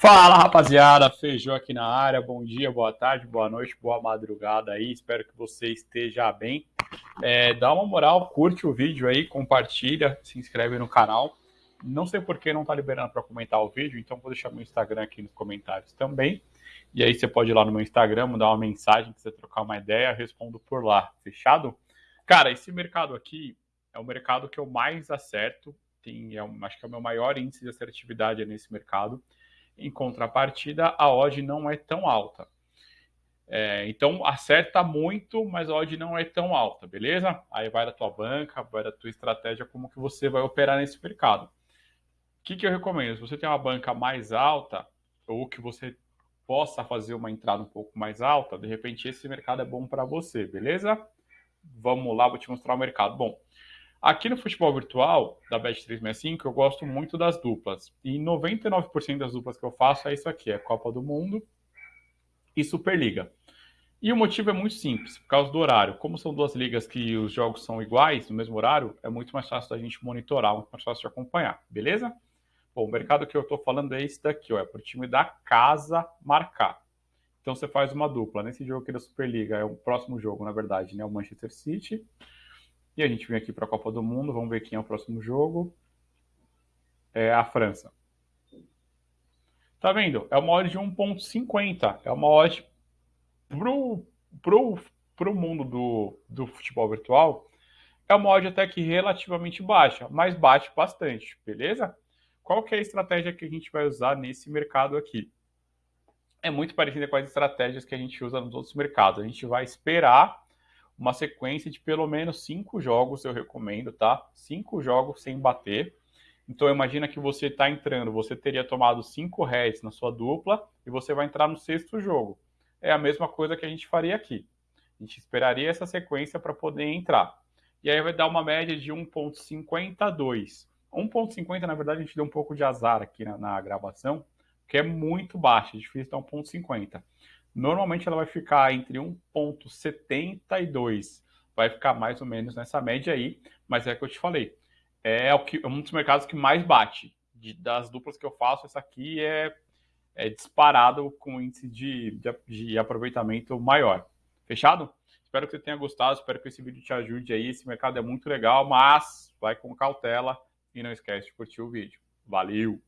Fala rapaziada, Feijão aqui na área. Bom dia, boa tarde, boa noite, boa madrugada aí. Espero que você esteja bem. É, dá uma moral, curte o vídeo aí, compartilha, se inscreve no canal. Não sei por que não tá liberando para comentar o vídeo, então vou deixar meu Instagram aqui nos comentários também. E aí você pode ir lá no meu Instagram, mandar uma mensagem, quiser trocar uma ideia, respondo por lá. Fechado? Cara, esse mercado aqui é o mercado que eu mais acerto. Tem, é, acho que é o meu maior índice de assertividade nesse mercado. Em contrapartida, a odd não é tão alta. É, então acerta muito, mas a odd não é tão alta, beleza? Aí vai da tua banca, vai da tua estratégia, como que você vai operar nesse mercado. O que, que eu recomendo? Se você tem uma banca mais alta, ou que você possa fazer uma entrada um pouco mais alta, de repente esse mercado é bom para você, beleza? Vamos lá, vou te mostrar o mercado. Bom, Aqui no futebol virtual da Bet365, eu gosto muito das duplas. E 99% das duplas que eu faço é isso aqui: é Copa do Mundo e Superliga. E o motivo é muito simples, por causa do horário. Como são duas ligas que os jogos são iguais, no mesmo horário, é muito mais fácil da gente monitorar, muito mais fácil de acompanhar, beleza? Bom, o mercado que eu estou falando é esse daqui, ó, é para o time da casa marcar. Então você faz uma dupla. Nesse jogo aqui da Superliga, é o próximo jogo, na verdade, né? O Manchester City a gente vem aqui para a Copa do Mundo, vamos ver quem é o próximo jogo. É a França. Tá vendo? É uma odd de 1.50. É uma odd pro, pro, pro mundo do, do futebol virtual. É uma odd até que relativamente baixa, mas bate bastante, beleza? Qual que é a estratégia que a gente vai usar nesse mercado aqui? É muito parecida com as estratégias que a gente usa nos outros mercados. A gente vai esperar uma sequência de pelo menos cinco jogos, eu recomendo, tá? Cinco jogos sem bater. Então imagina que você está entrando, você teria tomado cinco heads na sua dupla e você vai entrar no sexto jogo. É a mesma coisa que a gente faria aqui. A gente esperaria essa sequência para poder entrar. E aí vai dar uma média de 1.52. 1.50, na verdade, a gente deu um pouco de azar aqui na, na gravação, que é muito baixo, é difícil dar 1.50. Normalmente ela vai ficar entre 1,72, vai ficar mais ou menos nessa média aí, mas é o que eu te falei. É, o que, é um dos mercados que mais bate. De, das duplas que eu faço, essa aqui é, é disparado com índice de, de, de aproveitamento maior. Fechado? Espero que você tenha gostado, espero que esse vídeo te ajude aí. Esse mercado é muito legal, mas vai com cautela e não esquece de curtir o vídeo. Valeu!